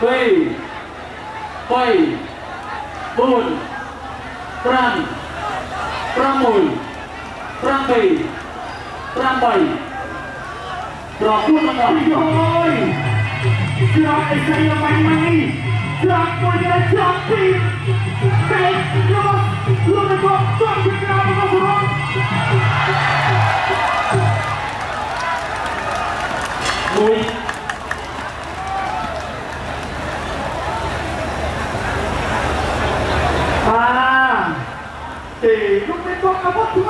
3 3 4 5 6 7 8ប្រគួតរបស់ខ្ញុំអើយច្រកអីស្រីបាញ់ម៉ៃច្រកមួយដែលច្រកពីរតែរបស់លោករបស់ទាត់ពីក្រៅរបស់រងមួយ Tem, não tem, é acabou.